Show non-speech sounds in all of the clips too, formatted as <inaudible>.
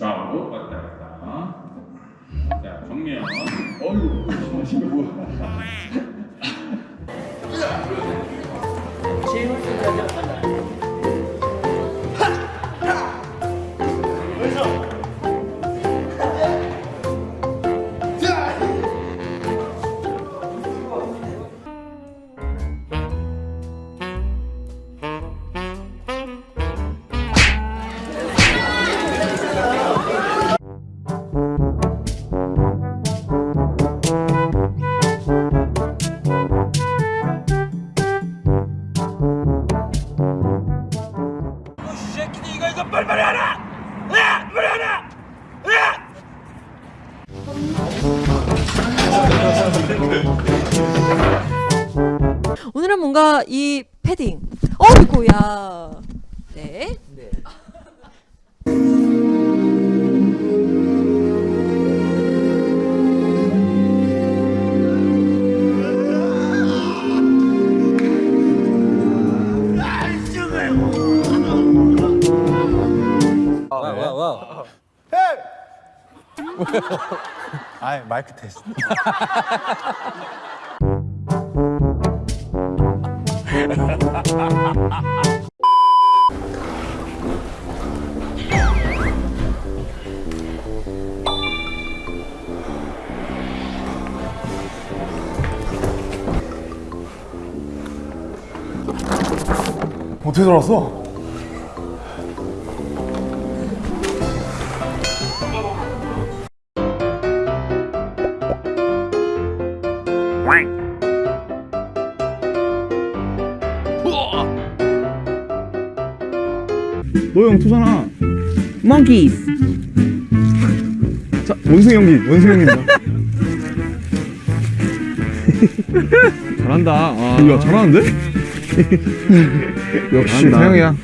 좌우로 왔다 갔다. 자, 정면. 어이구, 이거 뭐야? 오늘은 뭔가 이 패딩. 어이구야. 네. 아 <laughs> 마이크 테스트. <laughs> 어떻게 들어왔어? 너형 투잖아. Monkeys. 자, 원숭이 연기, 원숭이 연기입니다. <laughs> 잘한다. 아. 야, 잘하는데? <laughs> 역시 태영이야.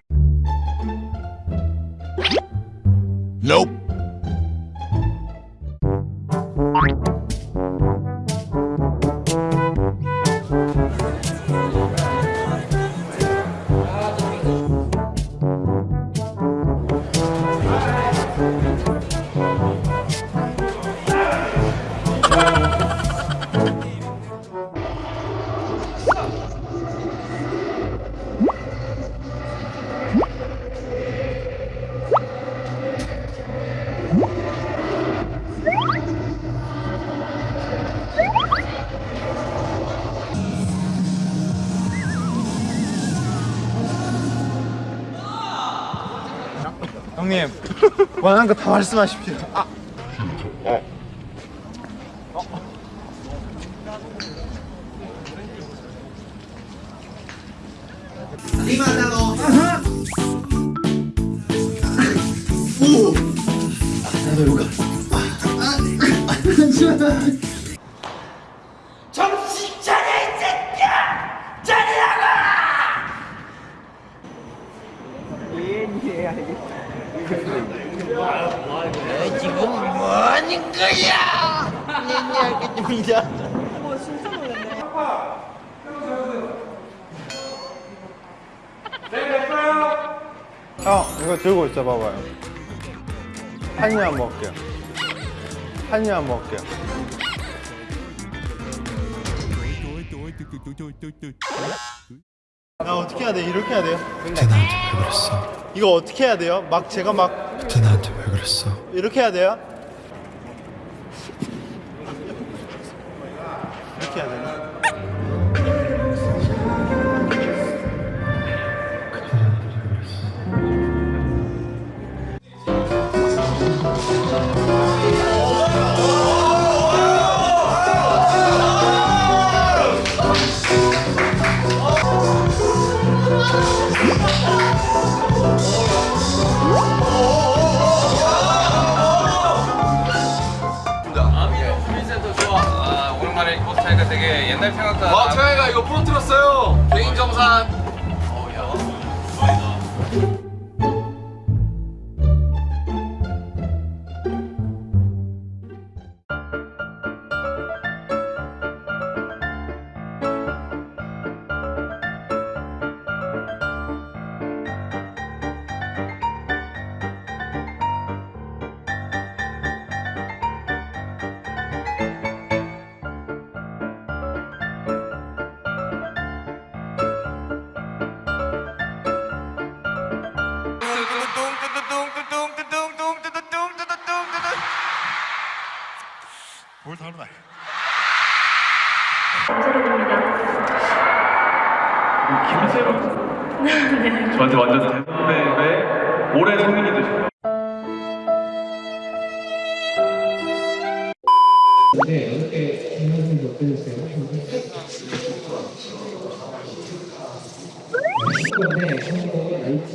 형님 원하는 거 다 말씀하십시오. 아. 이게 아, 뭐하는 거야? 내 이야기 좀 이제 형 이거 들고 있어 봐봐요. 한 입만 먹을게요. 한 입만 먹을게요. 나 어떻게 해야 돼? 이렇게 해야 돼요? 그때 나한테 왜 그랬어? 이거 어떻게 해야 돼요? 막 제가 막 그때 나한테 왜 그랬어? 이렇게 해야 돼요? <laughs> 이렇게 해야 되나? 옛날 생각나. 와, 태양이가 이거 틀었어요. 개인 정산. 김세로. 저한테 <laughs> 완전 대선배의 올해 성인이 되셨다. 네, 성공의 나이트.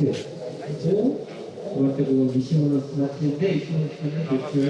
그리고 두 번째 곡은 미싱으로 스마트인데 이 친구는 노출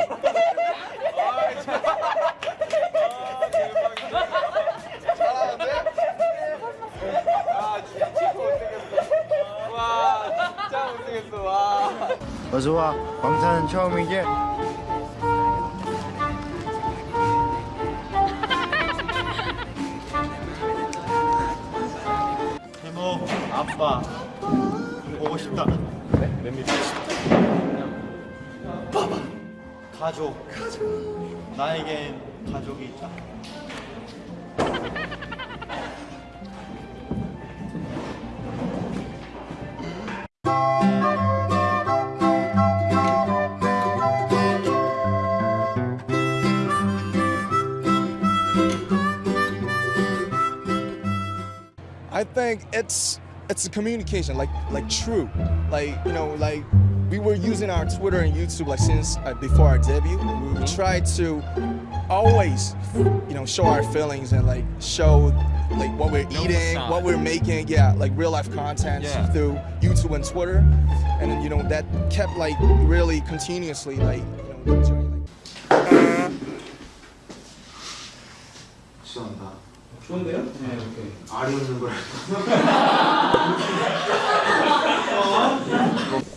어서와. 광산은 처음이지? 세모 아빠 보고 싶다. 네? 몇 봐봐. 가족 가족. 나에겐 가족이 있다 I think it's it's a communication, like like true, like you know, like we were using our Twitter and YouTube like since uh, before our debut. We tried to always, you know, show our feelings and like show like what we're eating, what we're making, yeah, like real life content through YouTube and Twitter, and you know that kept like really continuously like you know <laughs> <laughs> 어, 이 제트가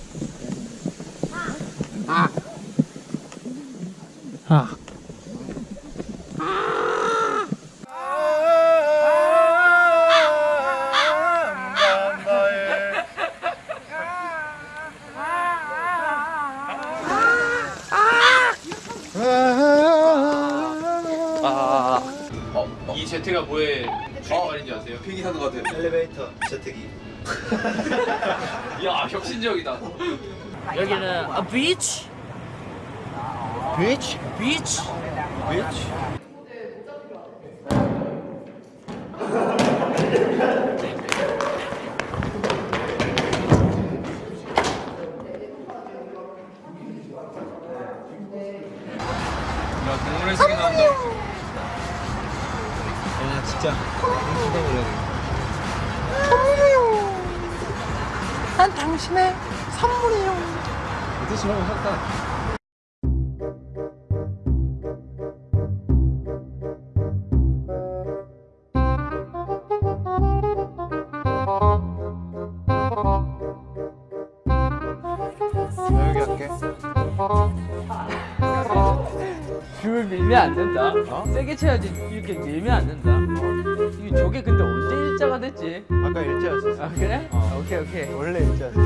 뭐의 주인말인지 아세요? 비행기 타는 것 같아요. 엘리베이터 재택이 <laughs> 야 혁신적이다. 여기는 a beach, 비치? beach. 난 당신의 선물이요. 여기 할게 줄 밀면 안 된다. 세게 쳐야지 이렇게 밀면 안 된다. 저게 근데 언제 일자가 됐지? 아까 일자였었어 아 그래? 오케이 오케이. 원래 일자였어